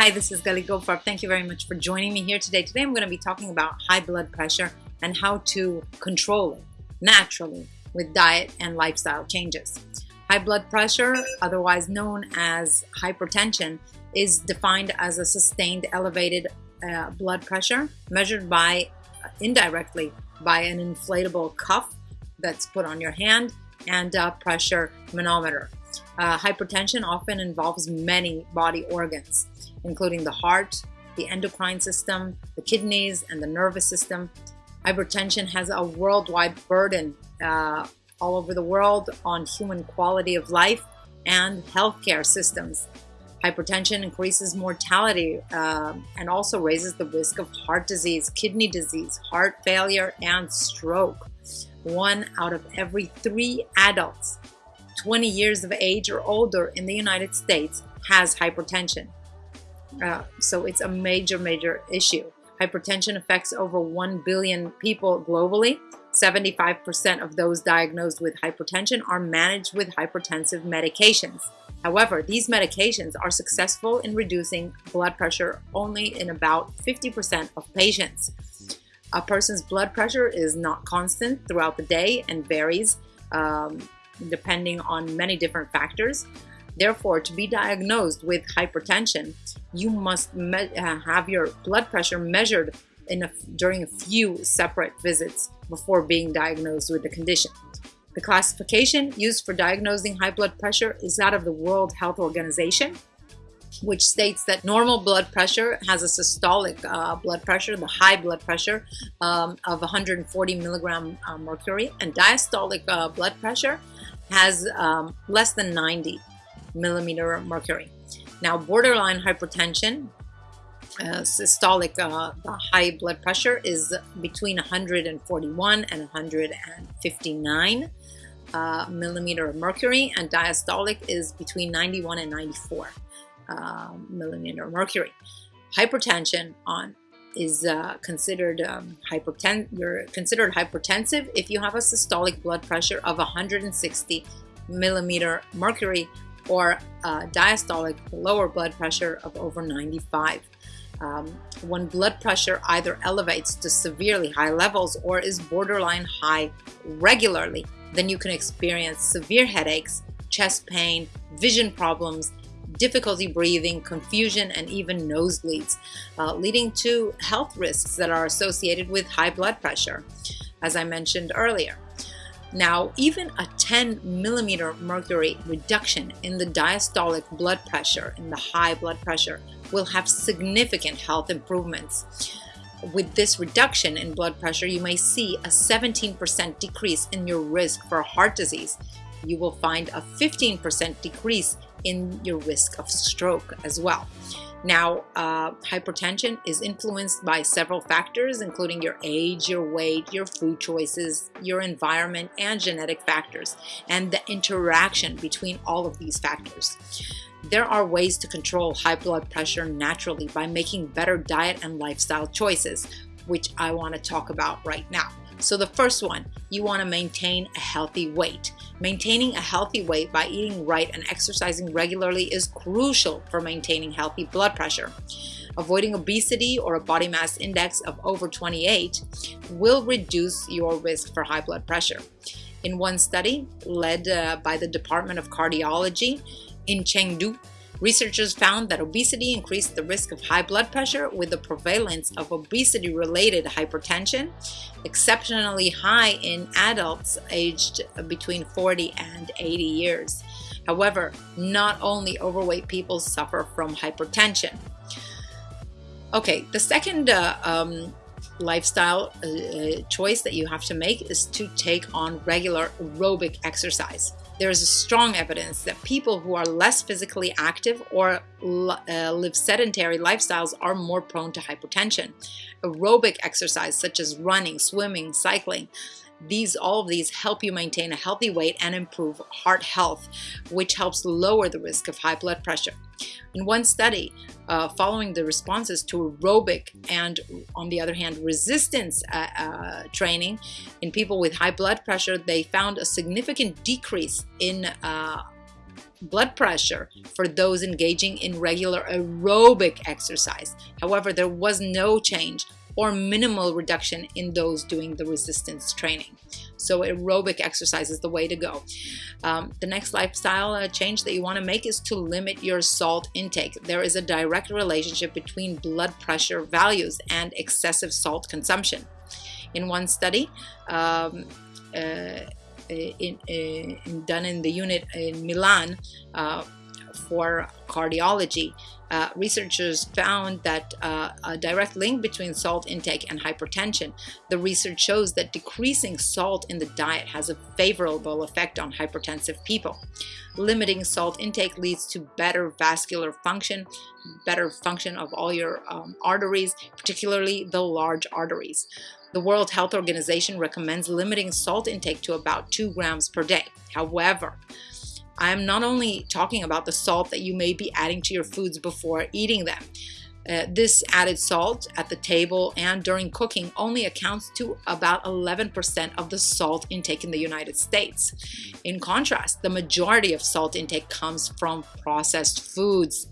Hi, this is Gali Gopar. Thank you very much for joining me here today. Today I'm going to be talking about high blood pressure and how to control it naturally with diet and lifestyle changes. High blood pressure, otherwise known as hypertension, is defined as a sustained elevated uh, blood pressure measured by uh, indirectly by an inflatable cuff that's put on your hand and a pressure manometer. Uh, hypertension often involves many body organs including the heart, the endocrine system, the kidneys, and the nervous system. Hypertension has a worldwide burden uh, all over the world on human quality of life and healthcare systems. Hypertension increases mortality uh, and also raises the risk of heart disease, kidney disease, heart failure, and stroke. One out of every three adults 20 years of age or older in the United States has hypertension. Uh, so it's a major, major issue. Hypertension affects over 1 billion people globally. 75% of those diagnosed with hypertension are managed with hypertensive medications. However, these medications are successful in reducing blood pressure only in about 50% of patients. A person's blood pressure is not constant throughout the day and varies um, depending on many different factors. Therefore, to be diagnosed with hypertension, you must uh, have your blood pressure measured during a few separate visits before being diagnosed with the condition. The classification used for diagnosing high blood pressure is that of the World Health Organization, which states that normal blood pressure has a systolic uh, blood pressure, the high blood pressure um, of 140 milligram uh, mercury, and diastolic uh, blood pressure has um, less than 90 millimeter mercury. Now, borderline hypertension, uh, systolic uh, high blood pressure is between 141 and 159 uh, millimeter of mercury, and diastolic is between 91 and 94 uh, millimeter mercury. Hypertension on is uh, considered um, hyperten you're considered hypertensive if you have a systolic blood pressure of 160 millimeter mercury or diastolic, lower blood pressure of over 95. Um, when blood pressure either elevates to severely high levels or is borderline high regularly, then you can experience severe headaches, chest pain, vision problems, difficulty breathing, confusion, and even nosebleeds, uh, leading to health risks that are associated with high blood pressure, as I mentioned earlier. Now, even a 10 millimeter mercury reduction in the diastolic blood pressure, in the high blood pressure, will have significant health improvements. With this reduction in blood pressure, you may see a 17% decrease in your risk for heart disease. You will find a 15% decrease in your risk of stroke as well. Now, uh, hypertension is influenced by several factors, including your age, your weight, your food choices, your environment, and genetic factors, and the interaction between all of these factors. There are ways to control high blood pressure naturally by making better diet and lifestyle choices, which I want to talk about right now. So the first one, you want to maintain a healthy weight. Maintaining a healthy weight by eating right and exercising regularly is crucial for maintaining healthy blood pressure. Avoiding obesity or a body mass index of over 28 will reduce your risk for high blood pressure. In one study led uh, by the Department of Cardiology in Chengdu, Researchers found that obesity increased the risk of high blood pressure with the prevalence of obesity-related hypertension exceptionally high in adults aged between 40 and 80 years. However, not only overweight people suffer from hypertension. Okay, the second uh, um, lifestyle uh, choice that you have to make is to take on regular aerobic exercise there is strong evidence that people who are less physically active or uh, live sedentary lifestyles are more prone to hypertension. Aerobic exercise such as running, swimming, cycling, these all of these help you maintain a healthy weight and improve heart health, which helps lower the risk of high blood pressure. In one study, uh, following the responses to aerobic and, on the other hand, resistance uh, uh, training in people with high blood pressure, they found a significant decrease in uh, blood pressure for those engaging in regular aerobic exercise. However, there was no change or minimal reduction in those doing the resistance training. So aerobic exercise is the way to go. Um, the next lifestyle uh, change that you want to make is to limit your salt intake. There is a direct relationship between blood pressure values and excessive salt consumption. In one study, um, uh, in, in, done in the unit in Milan uh, for cardiology, uh, researchers found that uh, a direct link between salt intake and hypertension. The research shows that decreasing salt in the diet has a favorable effect on hypertensive people. Limiting salt intake leads to better vascular function, better function of all your um, arteries, particularly the large arteries. The World Health Organization recommends limiting salt intake to about 2 grams per day. However, I'm not only talking about the salt that you may be adding to your foods before eating them. Uh, this added salt at the table and during cooking only accounts to about 11% of the salt intake in the United States. In contrast, the majority of salt intake comes from processed foods.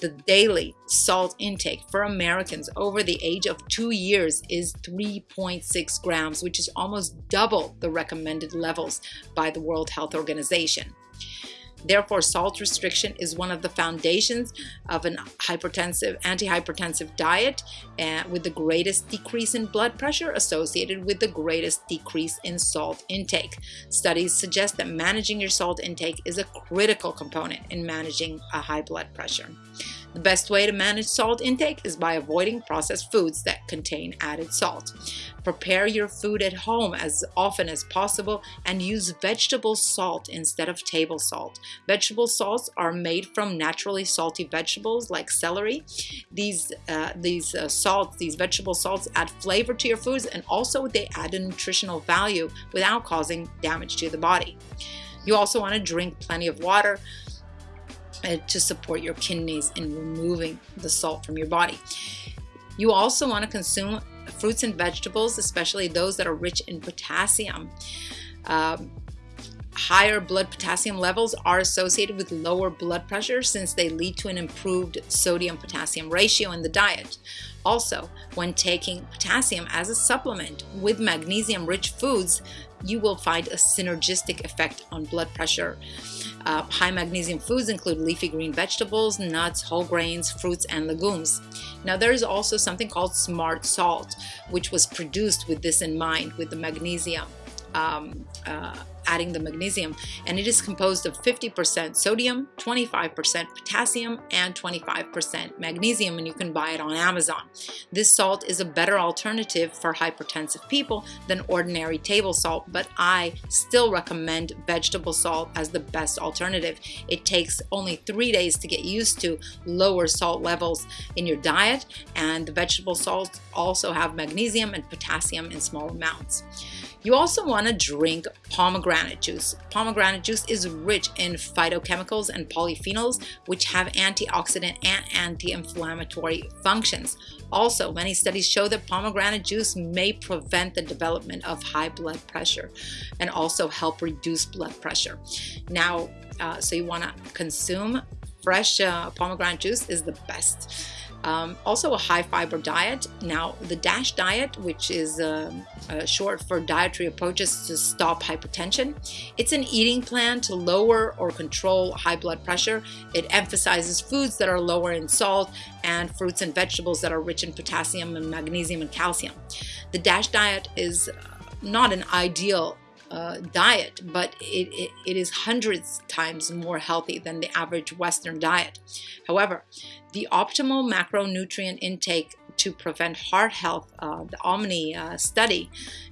The daily salt intake for Americans over the age of two years is 3.6 grams, which is almost double the recommended levels by the World Health Organization. Therefore, salt restriction is one of the foundations of an hypertensive, antihypertensive diet uh, with the greatest decrease in blood pressure associated with the greatest decrease in salt intake. Studies suggest that managing your salt intake is a critical component in managing a high blood pressure. The best way to manage salt intake is by avoiding processed foods that contain added salt. Prepare your food at home as often as possible and use vegetable salt instead of table salt. Vegetable salts are made from naturally salty vegetables like celery. These, uh, these uh, salts, these vegetable salts add flavor to your foods and also they add a nutritional value without causing damage to the body. You also want to drink plenty of water to support your kidneys in removing the salt from your body. You also want to consume fruits and vegetables, especially those that are rich in potassium. Um, higher blood potassium levels are associated with lower blood pressure since they lead to an improved sodium potassium ratio in the diet. Also, when taking potassium as a supplement with magnesium rich foods, you will find a synergistic effect on blood pressure. Uh, high magnesium foods include leafy green vegetables, nuts, whole grains, fruits, and legumes. Now there is also something called smart salt, which was produced with this in mind, with the magnesium um, uh, adding the magnesium and it is composed of 50% sodium, 25% potassium and 25% magnesium and you can buy it on Amazon. This salt is a better alternative for hypertensive people than ordinary table salt but I still recommend vegetable salt as the best alternative. It takes only three days to get used to lower salt levels in your diet and the vegetable salts also have magnesium and potassium in small amounts. You also want to drink pomegranate juice. Pomegranate juice is rich in phytochemicals and polyphenols, which have antioxidant and anti-inflammatory functions. Also, many studies show that pomegranate juice may prevent the development of high blood pressure and also help reduce blood pressure. Now, uh, so you want to consume fresh uh, pomegranate juice is the best. Um, also a high fiber diet. Now the DASH diet, which is uh, uh, short for dietary approaches to stop hypertension, it's an eating plan to lower or control high blood pressure. It emphasizes foods that are lower in salt and fruits and vegetables that are rich in potassium and magnesium and calcium. The DASH diet is not an ideal uh, diet, but it, it, it is hundreds times more healthy than the average Western diet. However, the optimal macronutrient intake to prevent heart health, uh, the Omni uh, study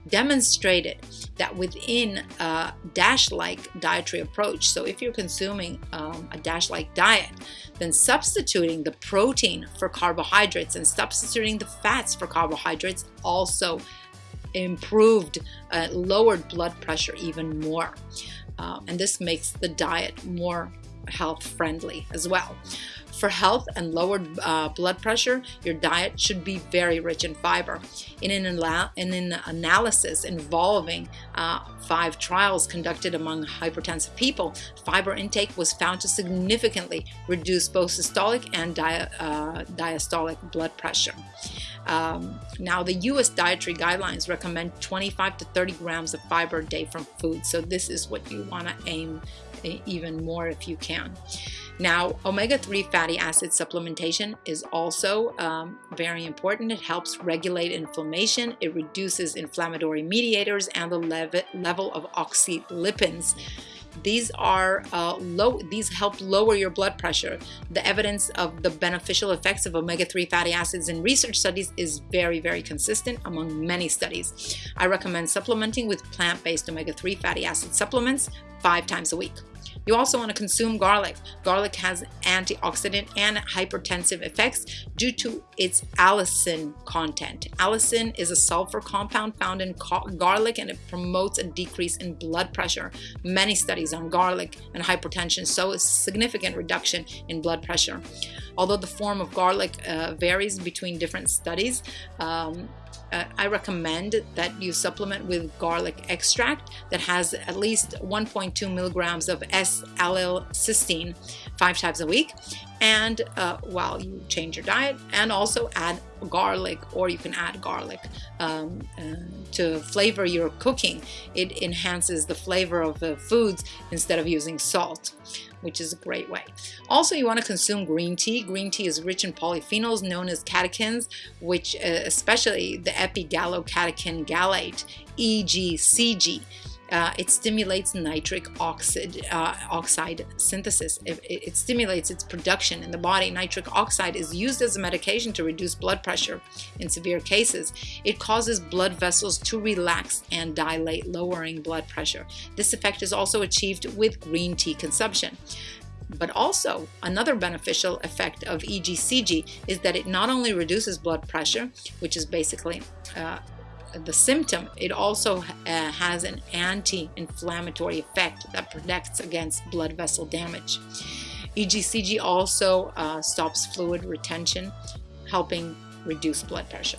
demonstrated that within a DASH-like dietary approach, so if you're consuming um, a DASH-like diet, then substituting the protein for carbohydrates and substituting the fats for carbohydrates also improved, uh, lowered blood pressure even more. Uh, and this makes the diet more health friendly as well. For health and lowered uh, blood pressure, your diet should be very rich in fiber. In an, in an analysis involving uh, five trials conducted among hypertensive people, fiber intake was found to significantly reduce both systolic and uh, diastolic blood pressure. Um, now, the U.S. dietary guidelines recommend 25 to 30 grams of fiber a day from food, so this is what you want to aim even more if you can. Now, omega-3 fatty acid supplementation is also um, very important. It helps regulate inflammation, it reduces inflammatory mediators and the lev level of oxylipins. These are uh, low. These help lower your blood pressure. The evidence of the beneficial effects of omega-3 fatty acids in research studies is very, very consistent among many studies. I recommend supplementing with plant-based omega-3 fatty acid supplements five times a week. You also want to consume garlic. Garlic has antioxidant and hypertensive effects due to its allicin content. Allicin is a sulfur compound found in garlic and it promotes a decrease in blood pressure. Many studies on garlic and hypertension show a significant reduction in blood pressure. Although the form of garlic uh, varies between different studies, um, uh, I recommend that you supplement with garlic extract that has at least 1.2 milligrams of S-allylcysteine five times a week and uh, while you change your diet and also add garlic or you can add garlic um, uh, to flavor your cooking it enhances the flavor of the foods instead of using salt which is a great way. Also, you want to consume green tea. Green tea is rich in polyphenols known as catechins, which uh, especially the epigallocatechin gallate, EGCG. Uh, it stimulates nitric oxide, uh, oxide synthesis. It, it, stimulates its production in the body. Nitric oxide is used as a medication to reduce blood pressure in severe cases. It causes blood vessels to relax and dilate, lowering blood pressure. This effect is also achieved with green tea consumption. But also, another beneficial effect of EGCG is that it not only reduces blood pressure, which is basically uh, the symptom, it also uh, has an anti-inflammatory effect that protects against blood vessel damage. EGCG also uh, stops fluid retention, helping reduce blood pressure.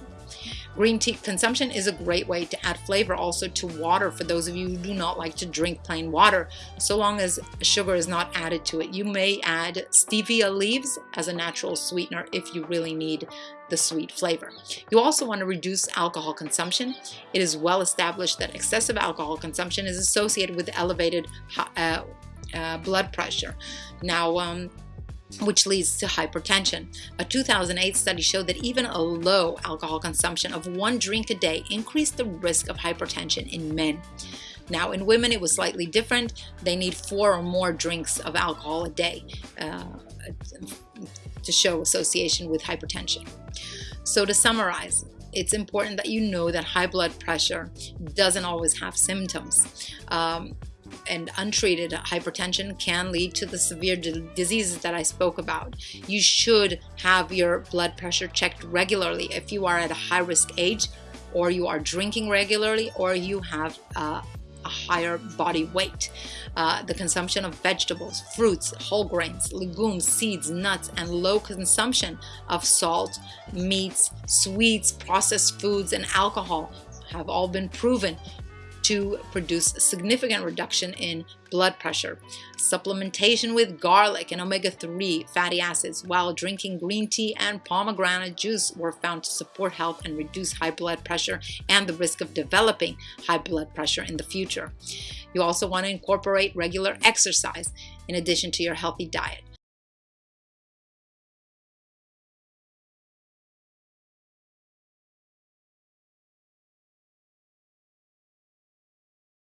Green tea consumption is a great way to add flavor also to water for those of you who do not like to drink plain water, so long as sugar is not added to it. You may add stevia leaves as a natural sweetener if you really need the sweet flavor. You also want to reduce alcohol consumption. It is well established that excessive alcohol consumption is associated with elevated uh, uh, blood pressure. Now, um, which leads to hypertension. A 2008 study showed that even a low alcohol consumption of one drink a day increased the risk of hypertension in men. Now, in women, it was slightly different. They need four or more drinks of alcohol a day uh, to show association with hypertension. So, to summarize, it's important that you know that high blood pressure doesn't always have symptoms. Um, and untreated hypertension can lead to the severe diseases that I spoke about. You should have your blood pressure checked regularly if you are at a high risk age or you are drinking regularly or you have uh, a higher body weight. Uh, the consumption of vegetables, fruits, whole grains, legumes, seeds, nuts, and low consumption of salt, meats, sweets, processed foods, and alcohol have all been proven to produce significant reduction in blood pressure. Supplementation with garlic and omega-3 fatty acids while drinking green tea and pomegranate juice were found to support health and reduce high blood pressure and the risk of developing high blood pressure in the future. You also want to incorporate regular exercise in addition to your healthy diet.